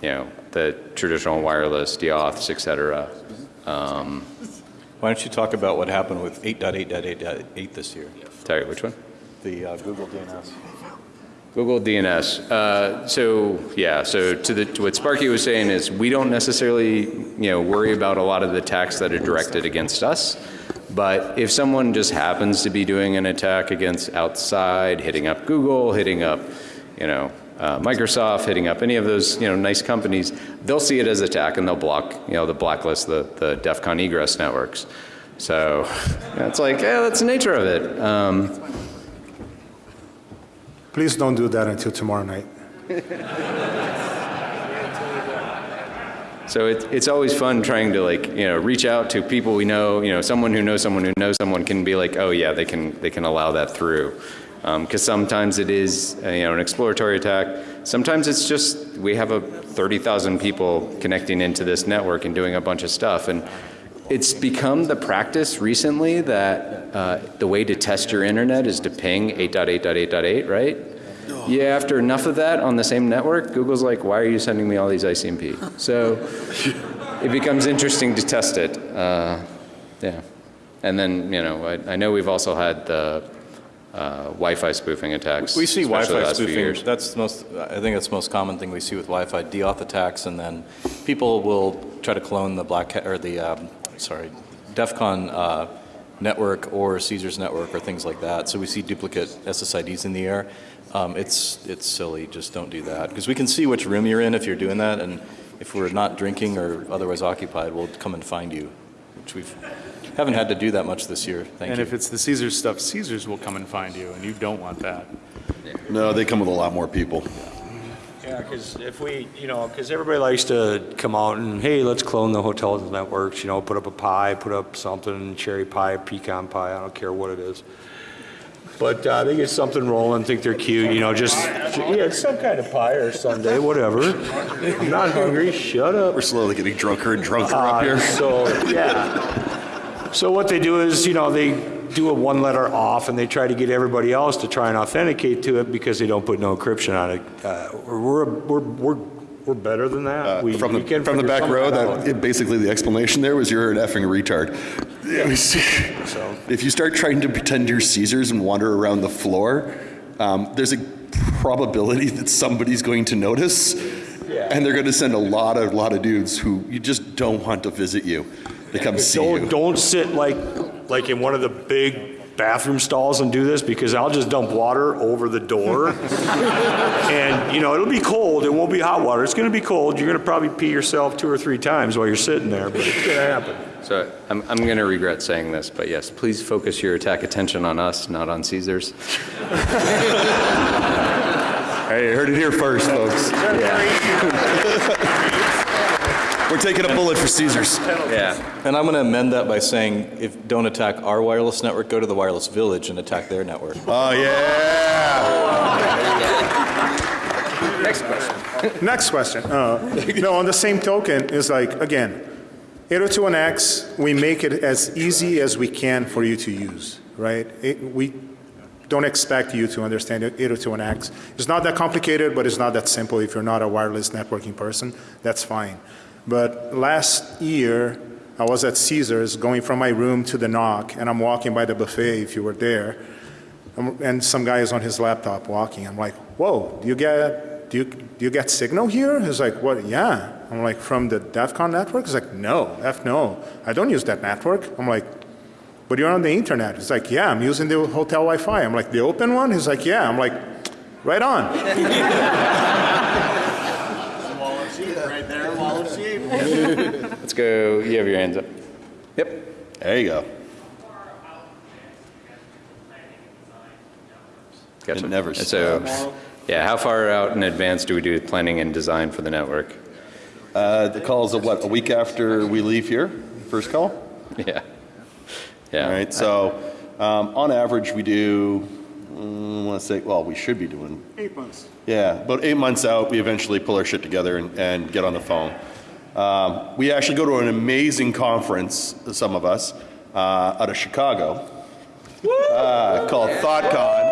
B: you know, the traditional wireless, deauths, et cetera. Um,
C: Why don't you talk about what happened with 8.8.8.8 this year?
B: sorry, which one?
C: The uh, Google DNS.
B: Google DNS. Uh, so yeah, so to, the, to what Sparky was saying is we don't necessarily you know worry about a lot of the attacks that are directed against us, but if someone just happens to be doing an attack against outside, hitting up Google, hitting up you know uh, Microsoft, hitting up any of those you know nice companies, they'll see it as attack and they'll block you know the blacklist the the DEF CON egress networks. So (laughs) yeah, it's like yeah, that's the nature of it. Um,
A: Please don't do that until tomorrow night.
B: So it, it's always fun trying to like you know reach out to people we know. You know, someone who knows someone who knows someone can be like, oh yeah, they can they can allow that through. Because sometimes it is, uh, you know, an exploratory attack. Sometimes it's just we have a 30,000 people connecting into this network and doing a bunch of stuff. And it's become the practice recently that uh, the way to test your internet is to ping 8.8.8.8, right? Yeah, after enough of that on the same network, Google's like, why are you sending me all these ICMP? So (laughs) it becomes interesting to test it. Uh, yeah. And then, you know, I, I know we've also had the uh, Wi-Fi spoofing attacks.
C: We see Wi-Fi spoofing. That's the most. I think that's the most common thing we see with Wi-Fi: deauth attacks, and then people will try to clone the black or the um, sorry, DEF CON uh, network or Caesar's network or things like that. So we see duplicate SSIDs in the air. Um, it's it's silly. Just don't do that because we can see which room you're in if you're doing that, and if we're not drinking or otherwise occupied, we'll come and find you, which we've haven't had to do that much this year. Thank
G: and
C: you.
G: if it's the Caesars stuff, Caesars will come and find you, and you don't want that.
J: No, they come with a lot more people.
D: Yeah, because if we, you know, because everybody likes to come out and, hey, let's clone the hotels and networks, you know, put up a pie, put up something, cherry pie, pecan pie, I don't care what it is. But uh, they get something rolling, think they're cute, you know, just, yeah, it's some kind of pie or Sunday, whatever. I'm not hungry, shut up.
J: We're slowly getting drunker and drunker
D: Uh,
J: up here.
D: So, yeah. So what they do is, you know, they do a one letter off and they try to get everybody else to try and authenticate to it because they don't put no encryption on it. Uh, we're, we're, we're, we're better than that. We-
J: Uh, From
D: we
J: the,
D: can
J: from the back row,
D: that
J: it- basically the explanation there was you're an effing retard. Was- (laughs) If you start trying to pretend you're Caesars and wander around the floor, um, there's a probability that somebody's going to notice. And they're going to send a lot of, lot of dudes who you just don't want to visit you. They come see
D: don't,
J: you.
D: Don't sit like, like in one of the big bathroom stalls and do this because I'll just dump water over the door. (laughs) and, you know, it'll be cold. It won't be hot water. It's going to be cold. You're going to probably pee yourself two or three times while you're sitting there, but it's going to happen.
B: So I'm, I'm going to regret saying this, but yes, please focus your attack attention on us, not on Caesars. (laughs)
J: Hey, you heard it here first, folks. We're taking a bullet for Caesars.
B: Yeah.
C: And I'm going to amend that by saying, if don't attack our wireless network, go to the wireless village and attack their network.
J: Oh yeah.
A: Next question. Next question. Uh, no, on the same token, is like, again, 802.1x, we make it as easy as we can for you to use, right? It, we don't expect you to understand 802.1x. It's not that complicated, but it's not that simple if you're not a wireless networking person. That's fine. But last year, I was at Caesars going from my room to the NOC, and I'm walking by the buffet if you were there. Um, and some guy is on his laptop walking. I'm like, whoa, do you get, do you, do you get signal here? He's like, what, yeah. I'm like, from the DEF CON network? He's like, no, F no. I don't use that network. I'm like, but you're on the internet. He's like, yeah, I'm using the hotel Wi-Fi. I'm like, the open one? He's like, yeah. I'm like, right on. (laughs) (laughs)
H: Right there, wall of sheep. (laughs)
B: Let's go. You have your hands up. Yep.
J: There you go.
B: Gotcha.
J: It never
B: So,
J: stops.
B: yeah, how far out in advance do we do planning and design for the network?
J: Uh, the call is a what, a week after we leave here? First call?
B: Yeah. Yeah.
J: All right, so um, on average, we do, mm, I want to say, well, we should be doing,
Q: Eight months.
J: yeah, about eight months out, we eventually pull our shit together and, and get on the phone. Um, we actually go to an amazing conference, some of us, uh, out of Chicago, uh, called THOTCON.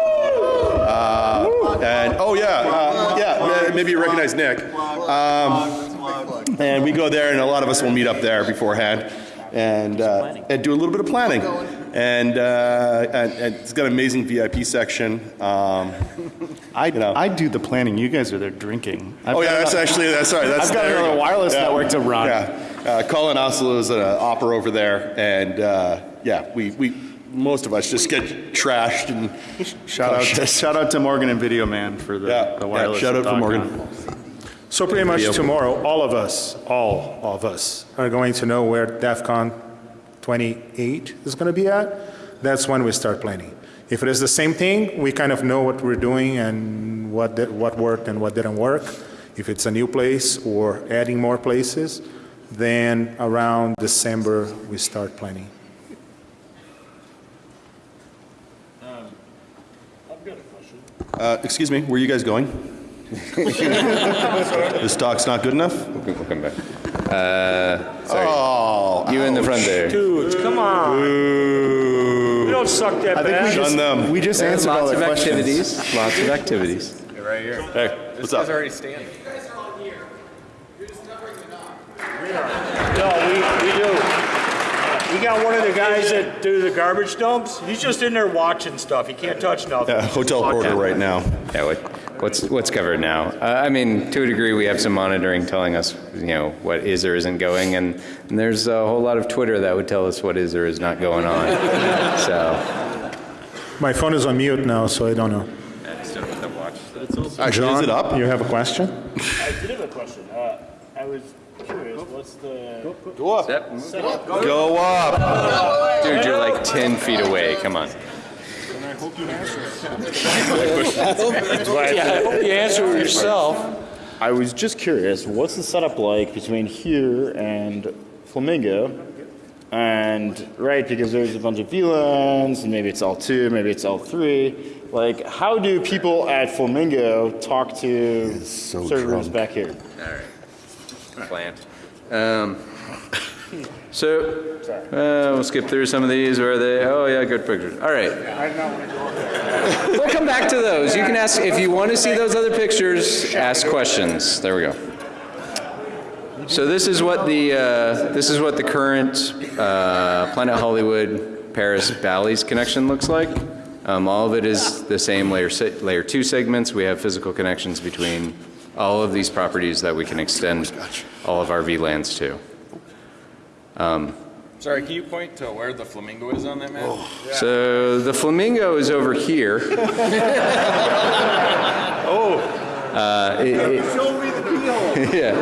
J: Uh, and, oh yeah, uh, yeah, maybe you recognize Nick. Um, and we go there, and a lot of us will meet up there beforehand and, uh, and do a little bit of planning. And, uh, and, and it's got an amazing VIP section. Um,
G: I, I do the planning. You guys are there drinking. I've
J: oh yeah, that's
G: another-
J: actually that's right. That's
G: I've got another
J: go.
G: wireless
J: Yeah.
G: network to run.
J: Yeah, uh, Colin Oslo is an opera over there, and uh, yeah, we, we most of us just get trashed and
G: Shout out,
J: Shit.
G: shout out to Morgan and Video Man for the,
J: Yeah,
G: the
J: yeah, shout out for Morgan.
A: So pretty much tomorrow, all of us, all of us, are going to know where DEF CON 28 is going to be at. That's when we start planning. If it is the same thing, we kind of know what we're doing and what, did, what worked and what didn't work. If it's a new place or adding more places, then around December, we start planning.
Q: Um, I've got a
J: Uh, excuse me, where are you guys going? This stock's not good enough?
B: We'll come back. Uh, sorry.
J: Oh,
B: you in the front there.
Q: Dudes, come on. We don't suck that
N: I think we
Q: bad.
N: just,
J: them.
N: we just answered all
B: Lots
N: the
B: of
N: questions.
B: activities. Lots of activities.
H: Right here.
J: Hey, what's up?
H: already standing.
Q: No, we, we do. We got one of the guys that do the garbage dumps. He's just in there watching stuff. He can't touch nothing.
J: Yeah, hotel porter right now.
B: Yeah, what, what's what's covered now? Uh, I mean, to a degree, we have some monitoring telling us, you know, what is or isn't going, and, and there's a whole lot of Twitter that would tell us what is or is not going on. (laughs) so,
A: My phone is on mute now, so I don't know.
J: Actually,
A: John,
J: is it up?
A: You have a question?
Q: I did have a question. Uh, I was curious, what's the
J: Go up.
Q: setup?
J: Go up.
B: dude, you're like 10 feet away. Come on.
Q: I hope you answer it.
N: Yeah, I hope
Q: you answer yourself.
N: I was just curious, what's the setup like between here and Flamingo? And, right, because there's a bunch of VLANs, and maybe it's L2, maybe it's L3. Like, how do people at Flamingo talk to
J: so
N: servers
J: drunk.
N: back here?
B: All right. Plant. Um, so, uh, we'll skip through some of these. Where are they? Oh, yeah, good pictures. All right. We'll come back to those. You can ask, if you want to see those other pictures, ask questions. There we go. So this is what the, uh, this is what the current uh, Planet Hollywood Paris Bally's connection looks like. Um, all of it is the same layer, si- layer two segments. We have physical connections between all of these properties that we can extend all of our VLANs to. Um,
H: Sorry, can you point to where the flamingo is on that map?
B: So the flamingo is over here. (laughs)
H: Oh.
B: Uh, it- it- yeah.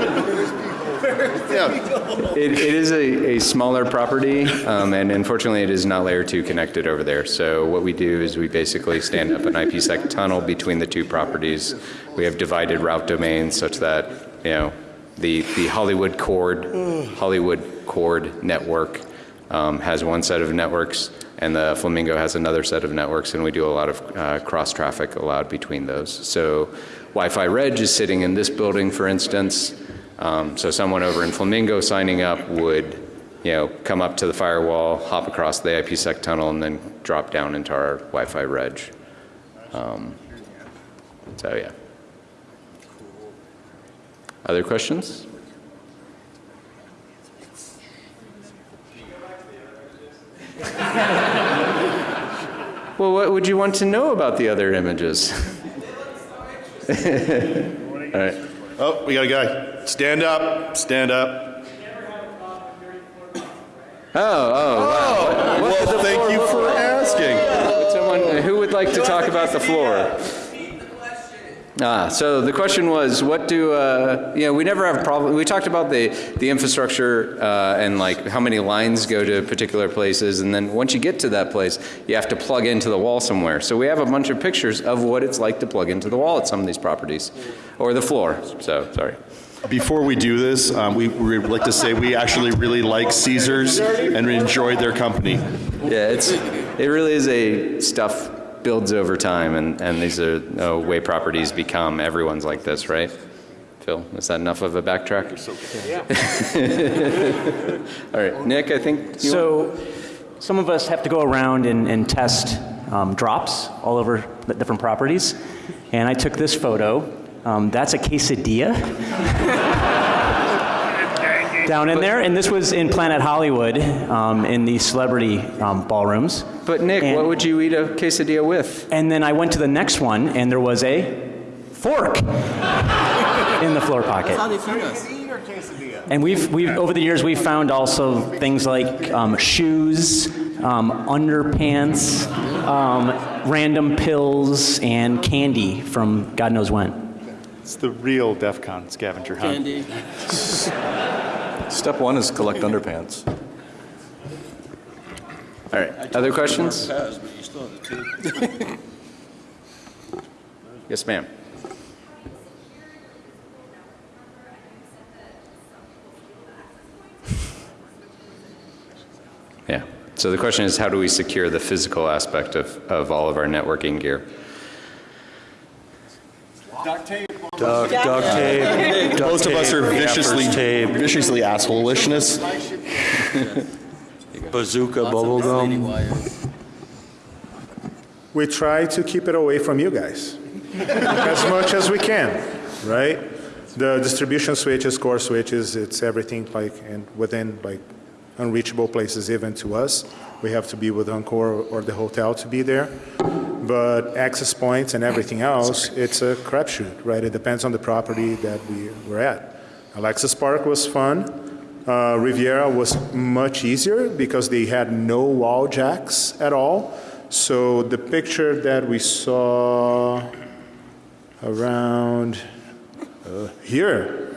B: It, it is a, a smaller property, um, and unfortunately, it is not layer two connected over there. So what we do is we basically stand up an IPsec tunnel between the two properties. We have divided route domains such that you know the the Hollywood Cord Hollywood Cord network um, has one set of networks, and the Flamingo has another set of networks, and we do a lot of uh, cross traffic allowed between those. So Wi-Fi Reg is sitting in this building, for instance. Um, so someone over in Flamingo signing up would, you know, come up to the firewall, hop across the IPsec tunnel, and then drop down into our Wi-Fi Reg. Um, so yeah. Other questions? (laughs) Well, what would you want to know about the other images? (laughs) All right.
J: Oh, we got a guy. Stand up. Stand up.
B: Oh, oh, wow. Oh, what- what
J: well, thank you for asking.
B: Someone, who would like to talk about the floor? Ah, so the question was, what do, uh, you know, we never have a problem, we talked about the, the infrastructure uh, and like how many lines go to particular places, and then once you get to that place, you have to plug into the wall somewhere. So we have a bunch of pictures of what it's like to plug into the wall at some of these properties, or the floor, so, sorry.
J: Before we do this, um, we we would like to say we actually really like Caesars and we enjoyed their company.
B: Yeah, it's, it really is a stuff builds over time, and, and these are uh, way properties become. Everyone's like this, right? Phil, is that enough of a backtrack? (laughs) All right, Nick, I think you
I: So some of us have to go around and, and test um, drops all over the different properties. And I took this photo. Um, that's a quesadilla (laughs) down in there. And this was in Planet Hollywood um, in the celebrity um, ballrooms.
B: But Nick, what would you eat a quesadilla with?
I: And then I went to the next one and there was a fork in the floor pocket.
S: How they feed us.
I: And we've, we've, over the years, we've found also things like um, shoes, um, underpants, um, random pills, and candy from God knows when.
G: It's the real DEF CON scavenger hunt.
S: Candy. (laughs)
C: Step one is collect underpants.
B: All right, other questions?
S: Pass, but you still have the two.
B: Yes, ma'am. Yeah. So the question is, how do we secure the physical aspect of, of all of our networking gear?
D: Duct, duct tape. duct
J: Most of us are viciously,
D: gaffer's tape,
J: viciously assholishness. (laughs)
D: bazooka bubble gum.
A: We try to keep it away from you guys (laughs) as much as we can, right? The distribution switches, core switches, it's everything like and within like unreachable places even to us. We have to be with Encore or the hotel to be there. But access points and everything else, it's a crapshoot, right? It depends on the property that we were at. Alexis Park was fun. Uh, Riviera was much easier because they had no wall jacks at all. So the picture that we saw around uh, here,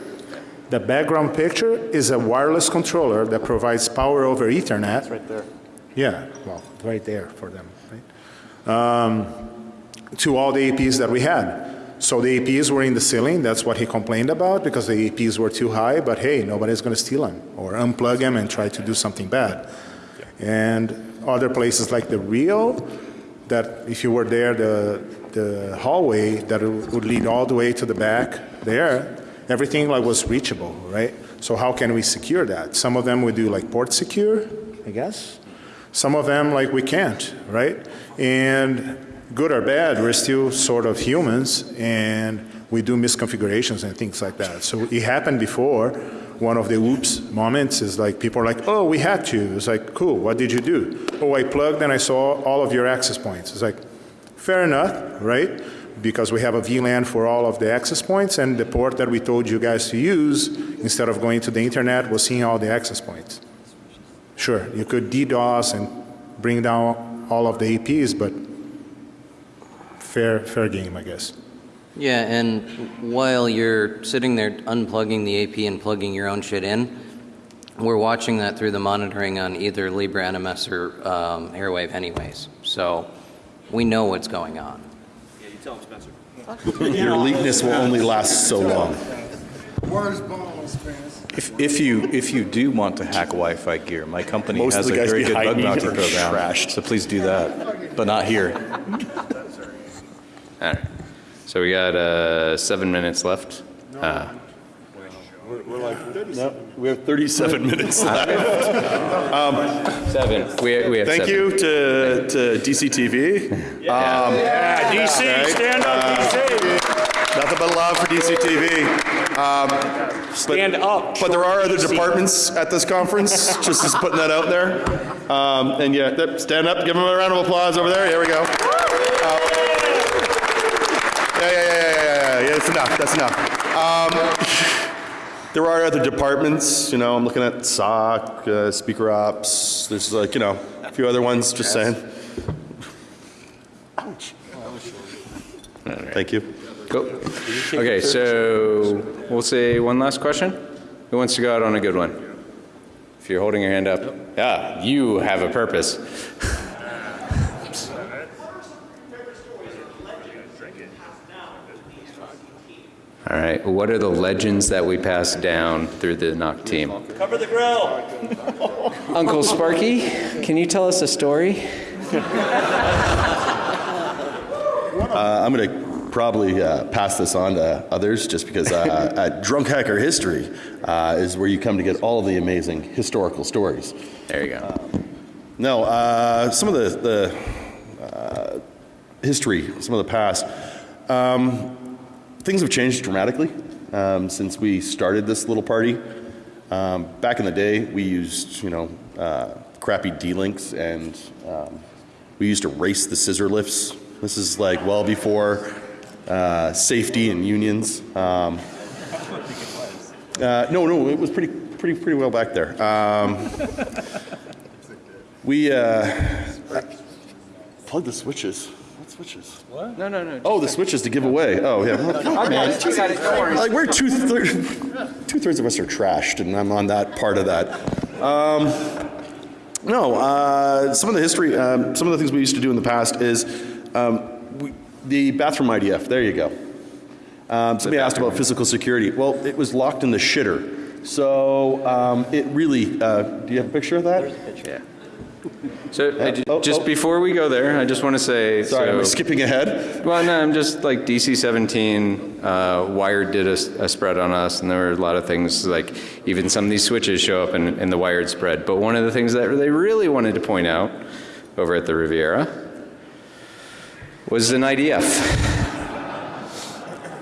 A: the background picture is a wireless controller that provides power over Ethernet.
G: Right there.
A: Yeah, well, right there for them, right? Um, to all the APs that we had. So the APs were in the ceiling, that's what he complained about because the APs were too high, but hey, nobody's going to steal them or unplug them and try to do something bad. And other places like the Rio, that if you were there, the, the hallway that would lead all the way to the back there, everything like was reachable, right? So how can we secure that? Some of them we do like port secure, I guess. Some of them like we can't, right? And good or bad, we're still sort of humans and we do misconfigurations and things like that. So it happened before. One of the oops moments is like people are like, oh, we had to. It's like, cool, what did you do? Oh, I plugged and I saw all of your access points. It's like, fair enough, right? Because we have a VLAN for all of the access points and the port that we told you guys to use instead of going to the internet was seeing all the access points. Sure, you could DDoS and bring down all of the APs, but fair, fair game, I guess.
K: Yeah, and while you're sitting there unplugging the AP and plugging your own shit in, we're watching that through the monitoring on either Libre NMS or um, Airwave anyways. So we know what's going on.
S: Yeah, you tell him, Spencer.
J: Your leakness will only last so long.
T: Where's balls, Spence?
C: If, if you if you do want to hack Wi-Fi gear, my company
J: Most
C: has a very good bug
J: me
C: bounty program.
J: trashed.
C: So please do that, but not here.
B: All right. So we got uh, seven minutes left. Uh,
J: We're, we're like, no, we have 37 (laughs) minutes left. Um,
B: seven. We, we have
J: thank
B: seven.
J: you to, to DCTV. Um,
Q: Yeah, DC, stand up, DC.
J: Nothing but love for DCTV. Um,
Q: Stand up.
J: But there are other
Q: DC.
J: departments at this conference, just as putting that out there. Um, and yeah, stand up, give them a round of applause over there. Here we go. Uh, yeah, yeah, yeah, yeah, yeah, yeah, that's enough, that's enough. Um, there are other departments, you know, I'm looking at SOC, uh, Speaker Ops, there's like, you know, a few other ones, just saying. Ouch. Thank you.
B: Cool. Okay, so we'll say one last question. Who wants to go out on a good one? If you're holding your hand up, yeah, you have a purpose. All right, what are the legends that we pass down through the NOC team?
Q: Cover the grill. (laughs)
U: Uncle Sparky, can you tell us a story?
J: Uh, I'm going to probably uh, pass this on to others just because uh, at (laughs) Drunk Hacker History uh, is where you come to get all of the amazing historical stories.
B: There you go.
J: no, uh, some of the, the uh, history, some of the past, um, things have changed dramatically um, since we started this little party. Um, back in the day, we used, you know, uh, crappy D-links and um, we used to race the scissor lifts. This is like well before uh, safety and unions. Um, uh, no, no, it was pretty, pretty, pretty well back there. Um, we uh, plug the switches. What switches?
B: What? No, no, no.
J: Oh, the switches to give away. Oh, yeah. Well, come on, man. Like we're two thirds, two thirds of us are trashed, and I'm on that part of that. Um, no, uh, some of the history, um, some of the things we used to do in the past is um, we, the bathroom IDF. There you go. Um, somebody asked about physical security. Well, it was locked in the shitter, so um, it really. Uh, do you have a picture of that?
B: Yeah. So I ju- just before we go there, I just want to say.
J: oh. Sorry,
B: so-
J: skipping ahead?
B: Well, no, I'm just like DC 17, uh, Wired did a spread on us, and there were a lot of things like even some of these switches show up in, in the Wired spread. But one of the things that they really wanted to point out over at the Riviera was an IDF.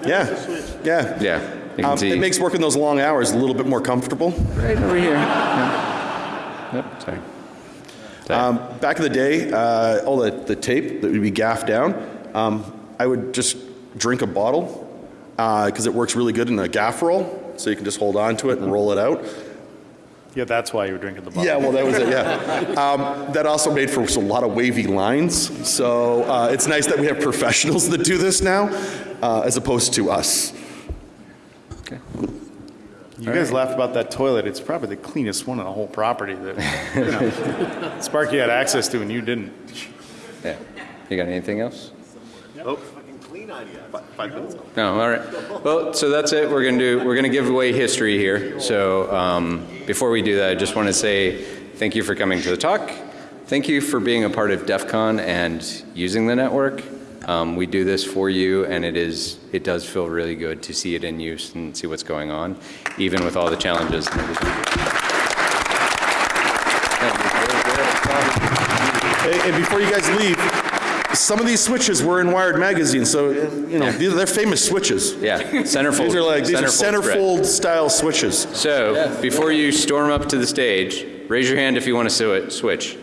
J: Yeah, yeah.
B: Yeah, you
J: Um. It makes working those long hours a little bit more comfortable.
B: Right over here. Yeah. Yep, sorry.
J: Um, back in the day, uh, all the, the tape that would be gaffed down, um, I would just drink a bottle because it works really good in a gaff roll. So you can just hold on to it and roll it out.
G: Yeah, that's why you were drinking the bottle.
J: Yeah, well, that was it, yeah. Um, that also made for a lot of wavy lines. So uh, it's nice that we have professionals that do this now uh, as opposed to us. Okay.
G: You guys laughed about that toilet. It's probably the cleanest one on the whole property that you know, (laughs) Sparky had access to and you didn't.
B: Yeah. You got anything else?
P: Oh.
O: Five minutes.
B: No, all right. Well, so that's it. We're going to do, we're going to give away history here. So um, before we do that, I just want to say thank you for coming to the talk. Thank you for being a part of DEF CON and using the network. Um, we do this for you, and it is it does feel really good to see it in use and see what's going on, even with all the challenges. and.
J: And and before you guys leave, some of these switches were in Wired magazine, so you know these they're famous switches.
B: Yeah, centerfold.
J: These are like these are
B: centerfold spread.
J: centerfold style switches.
B: So before you storm up to the stage, raise your hand if you want to swi- switch.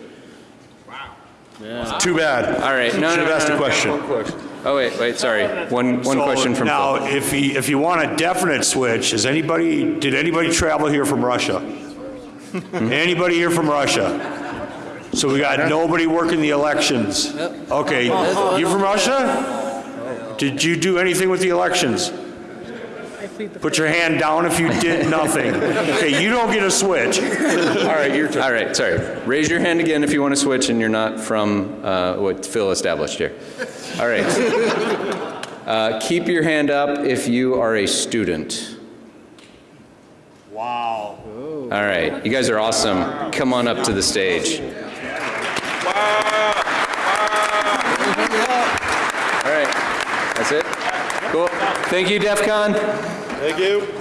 B: Wow.
J: Too bad.
B: All right. No,
J: Should
B: no,
J: have
B: no,
J: asked
B: no,
J: a
B: no.
J: question.
B: Oh wait, wait. Sorry. One one
Q: So
B: question from
Q: now,
B: Phil.
Q: if you if you want a definite switch, is anybody did anybody travel here from Russia? Hmm? anybody here from Russia? So we got nobody working the elections. Okay, you from Russia? Did you do anything with the elections? Put your hand down if you did nothing. Okay, you don't get a switch.
B: All right, your turn. All right, sorry. Raise your hand again if you want to switch and you're not from uh, what Phil established here. All right. Uh, keep your hand up if you are a student.
Q: Wow.
B: All right, you guys are awesome. Come on up to the stage. All right, that's it. Cool. Thank you, DEF CON.
J: Thank you.